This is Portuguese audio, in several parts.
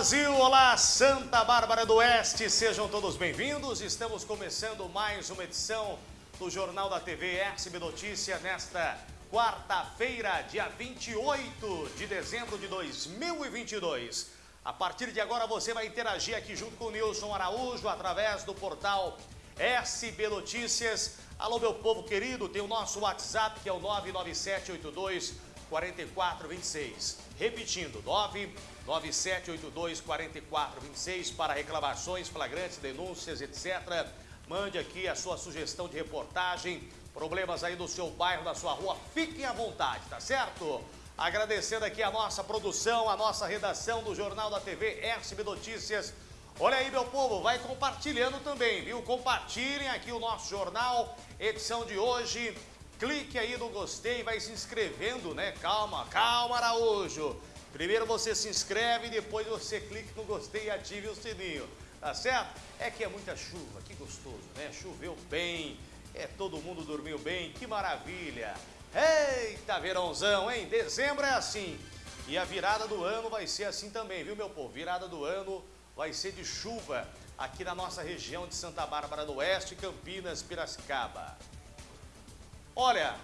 Brasil, olá Santa Bárbara do Oeste, sejam todos bem-vindos. Estamos começando mais uma edição do Jornal da TV SB Notícia nesta quarta-feira, dia 28 de dezembro de 2022. A partir de agora você vai interagir aqui junto com o Nilson Araújo através do portal SB Notícias. Alô meu povo querido, tem o nosso WhatsApp que é o 99782 4426. Repetindo, 99782 4426 para reclamações, flagrantes, denúncias, etc. Mande aqui a sua sugestão de reportagem, problemas aí do seu bairro, da sua rua, fiquem à vontade, tá certo? Agradecendo aqui a nossa produção, a nossa redação do Jornal da TV SB Notícias. Olha aí, meu povo, vai compartilhando também, viu? Compartilhem aqui o nosso jornal, edição de hoje. Clique aí no gostei, vai se inscrevendo, né? Calma, calma, Araújo. Primeiro você se inscreve, depois você clica no gostei e ative o sininho, tá certo? É que é muita chuva, que gostoso, né? Choveu bem, é, todo mundo dormiu bem, que maravilha. Eita, verãozão, hein? Dezembro é assim. E a virada do ano vai ser assim também, viu, meu povo? Virada do ano vai ser de chuva aqui na nossa região de Santa Bárbara do Oeste, Campinas, Piracicaba. Olha,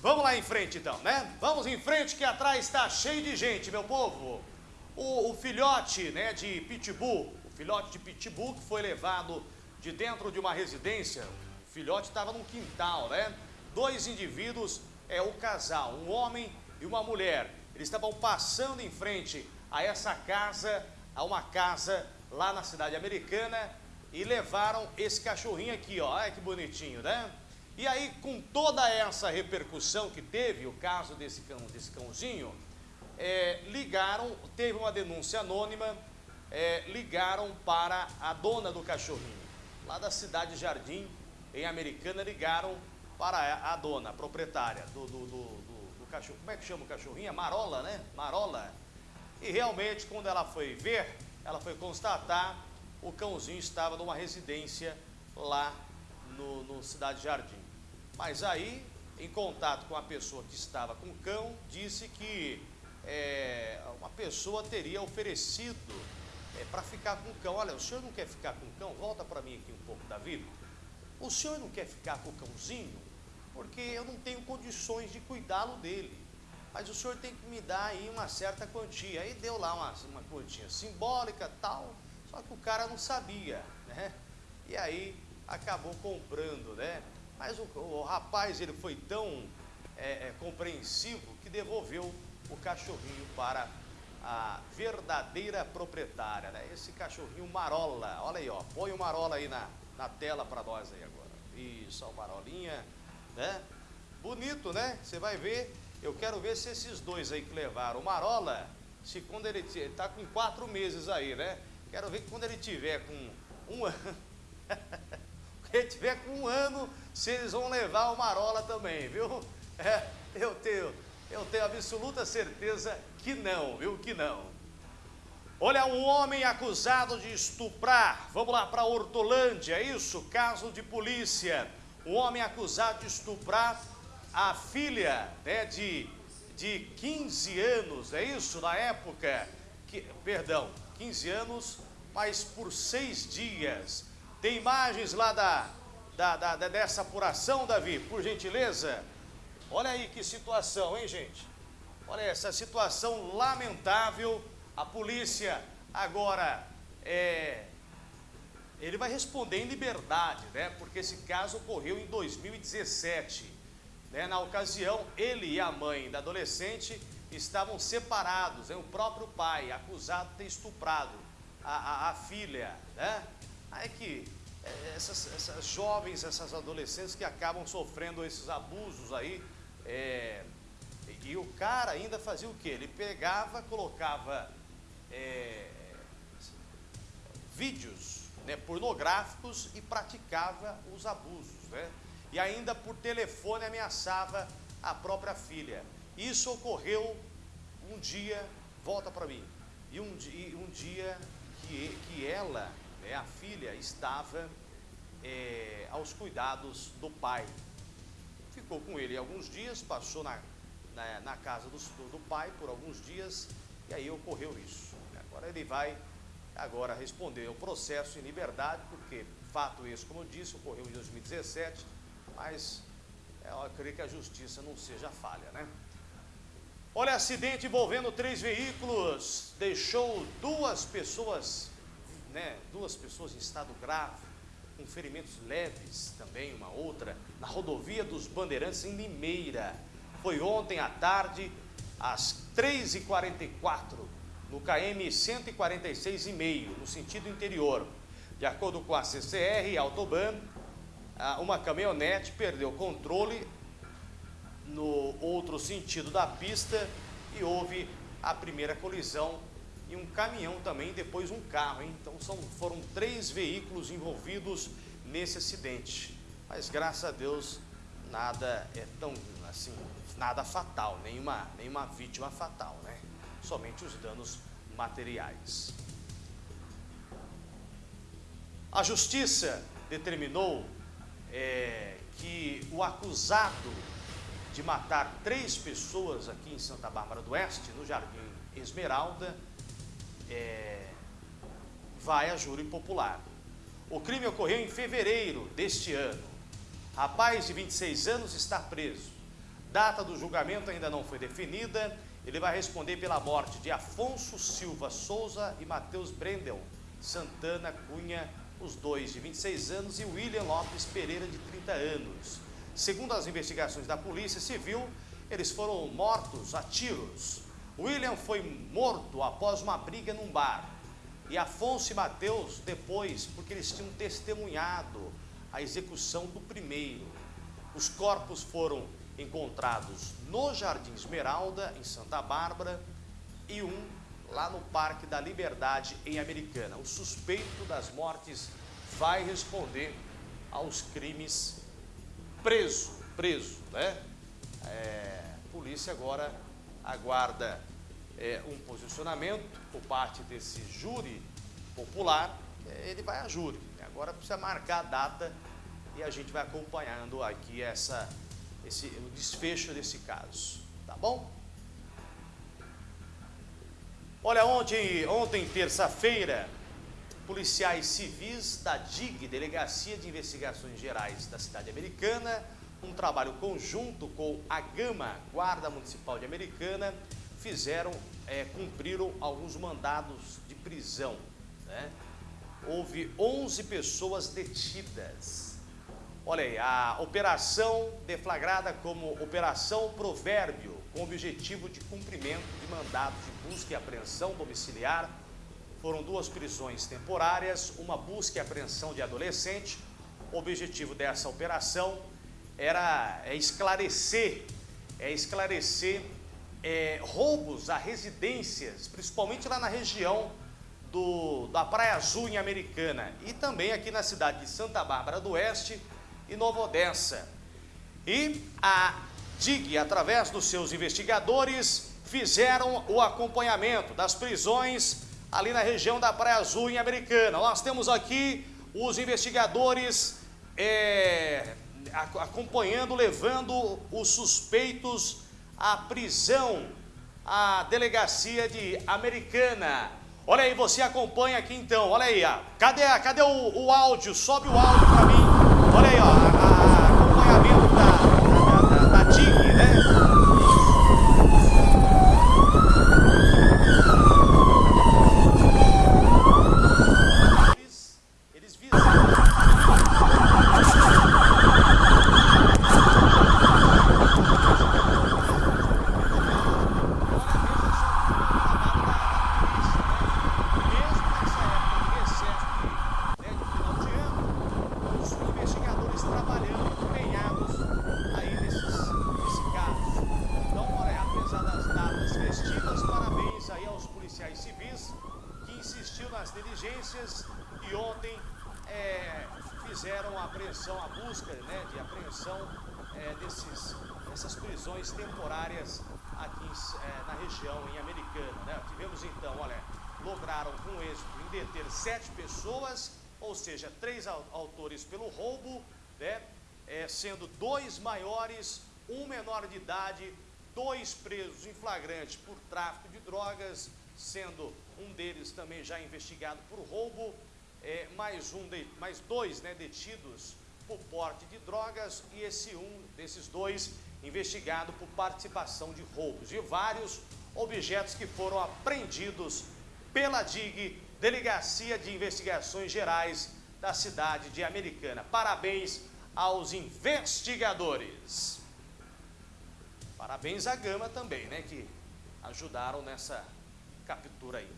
vamos lá em frente então, né? Vamos em frente que atrás está cheio de gente, meu povo. O, o filhote né, de Pitbull, o filhote de Pitbull que foi levado de dentro de uma residência, o filhote estava num quintal, né? Dois indivíduos, é o casal, um homem e uma mulher. Eles estavam passando em frente a essa casa, a uma casa lá na cidade americana e levaram esse cachorrinho aqui, ó. Olha que bonitinho, né? E aí, com toda essa repercussão que teve o caso desse, cão, desse cãozinho, é, ligaram, teve uma denúncia anônima, é, ligaram para a dona do cachorrinho, lá da cidade Jardim, em Americana, ligaram para a dona, a proprietária do, do, do, do, cachorro. Como é que chama o cachorrinho? Marola, né? Marola. E realmente, quando ela foi ver, ela foi constatar, o cãozinho estava numa residência lá no, no Cidade Jardim. Mas aí, em contato com a pessoa que estava com o cão, disse que é, uma pessoa teria oferecido é, para ficar com o cão. Olha, o senhor não quer ficar com o cão? Volta para mim aqui um pouco, Davi. O senhor não quer ficar com o cãozinho? Porque eu não tenho condições de cuidá-lo dele. Mas o senhor tem que me dar aí uma certa quantia. Aí deu lá uma, uma quantia simbólica tal, só que o cara não sabia, né? E aí acabou comprando, né? Mas o, o rapaz ele foi tão é, é, compreensivo que devolveu o cachorrinho para a verdadeira proprietária, né? Esse cachorrinho Marola, olha aí, ó, põe o Marola aí na, na tela para nós aí agora. Isso, a Marolinha, né? Bonito, né? Você vai ver, eu quero ver se esses dois aí que levaram o Marola, se quando ele está com quatro meses aí, né? Quero ver que quando ele tiver com um ano, ele tiver com um ano, se eles vão levar o Marola também, viu? É, eu tenho, eu tenho absoluta certeza que não, viu? Que não. Olha, um homem acusado de estuprar, vamos lá para Hortolândia, é isso? Caso de polícia. Um homem acusado de estuprar a filha né, de, de 15 anos, é isso? Na época, que, perdão, 15 anos, mas por seis dias. Tem imagens lá da, da, da, dessa apuração, Davi, por gentileza? Olha aí que situação, hein, gente? Olha essa situação lamentável a polícia agora é, ele vai responder em liberdade, né? Porque esse caso ocorreu em 2017. Né? Na ocasião, ele e a mãe da adolescente estavam separados. Né? O próprio pai, acusado de ter estuprado a, a, a filha, né? Aí que é, essas, essas, jovens, essas adolescentes que acabam sofrendo esses abusos aí, é, e o cara ainda fazia o quê? Ele pegava, colocava é, vídeos né, pornográficos e praticava os abusos. Né? E ainda por telefone ameaçava a própria filha. Isso ocorreu um dia, volta para mim, e um, dia, um dia que, que ela, né, a filha, estava é, aos cuidados do pai. Ficou com ele alguns dias, passou na, na, na casa do, do pai por alguns dias, e aí ocorreu isso. Agora ele vai agora responder o processo em liberdade, porque fato esse, como eu disse, ocorreu em 2017, mas eu creio que a justiça não seja falha, né? Olha, acidente envolvendo três veículos deixou duas pessoas, né, duas pessoas em estado grave, com ferimentos leves também, uma outra, na rodovia dos Bandeirantes em Limeira. Foi ontem à tarde, às 3h44, no KM 146,5, no sentido interior. De acordo com a CCR e Autoban, uma caminhonete perdeu o controle no outro sentido da pista e houve a primeira colisão e um caminhão também, depois um carro. Hein? Então são, foram três veículos envolvidos nesse acidente. Mas graças a Deus nada é tão assim, nada fatal, nenhuma, nenhuma vítima fatal, né? Somente os danos materiais. A justiça determinou é, que o acusado de matar três pessoas aqui em Santa Bárbara do Oeste, no Jardim Esmeralda, é, vai a júri popular. O crime ocorreu em fevereiro deste ano. Rapaz de 26 anos está preso. Data do julgamento ainda não foi definida. Ele vai responder pela morte de Afonso Silva Souza e Matheus Brendel Santana Cunha, os dois de 26 anos, e William Lopes Pereira, de 30 anos. Segundo as investigações da Polícia Civil, eles foram mortos a tiros. William foi morto após uma briga num bar. E Afonso e Mateus depois, porque eles tinham testemunhado a execução do primeiro. Os corpos foram encontrados no Jardim Esmeralda, em Santa Bárbara, e um lá no Parque da Liberdade, em Americana. O suspeito das mortes vai responder aos crimes preso, preso, né? É, a polícia agora aguarda é, um posicionamento por parte desse júri popular, é, ele vai a júri. Agora precisa marcar a data e a gente vai acompanhando aqui essa, esse, o desfecho desse caso, tá bom? Olha, ontem, ontem terça-feira, policiais civis da DIG, Delegacia de Investigações Gerais da cidade americana, um trabalho conjunto com a Gama, Guarda Municipal de Americana, fizeram, é, cumpriram alguns mandados de prisão. Né? Houve 11 pessoas detidas. Olha aí, a operação deflagrada como Operação Provérbio, com objetivo de cumprimento de mandados de busca e apreensão domiciliar foram duas prisões temporárias, uma busca e apreensão de adolescente. O objetivo dessa operação era é esclarecer, é esclarecer é, roubos a residências, principalmente lá na região do, da Praia Azul em Americana e também aqui na cidade de Santa Bárbara do Oeste e Nova Odessa. E a DIG, através dos seus investigadores, fizeram o acompanhamento das prisões ali na região da Praia Azul, em Americana. Nós temos aqui os investigadores é, acompanhando, levando os suspeitos à prisão, à delegacia de Americana. Olha aí, você acompanha aqui então, olha aí, cadê, cadê o, o áudio? Sobe o áudio para mim. Olha aí, ó, a, a acompanhamento da, da, da, da TIG, né? Diligências e ontem é, fizeram a apreensão, a busca né, de apreensão é, desses, dessas prisões temporárias aqui é, na região, em Americana. Né? Tivemos então, olha, lograram com êxito em deter sete pessoas, ou seja, três autores pelo roubo, né? É, sendo dois maiores, um menor de idade, dois presos em flagrante por tráfico de drogas sendo um deles também já investigado por roubo, é, mais, um de, mais dois né, detidos por porte de drogas e esse um desses dois investigado por participação de roubos e vários objetos que foram apreendidos pela DIG, Delegacia de Investigações Gerais da cidade de Americana. Parabéns aos investigadores. Parabéns à Gama também, né, que ajudaram nessa captura aí.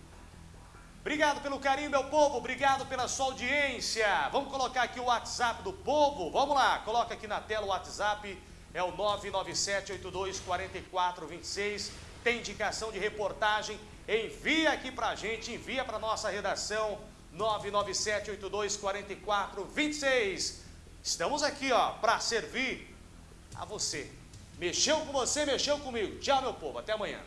Obrigado pelo carinho, meu povo. Obrigado pela sua audiência. Vamos colocar aqui o WhatsApp do povo. Vamos lá, coloca aqui na tela o WhatsApp. É o 997-82-4426. Tem indicação de reportagem. Envia aqui pra gente, envia pra nossa redação. 997-82-4426. Estamos aqui, ó, para servir a você. Mexeu com você, mexeu comigo. Tchau, meu povo. Até amanhã.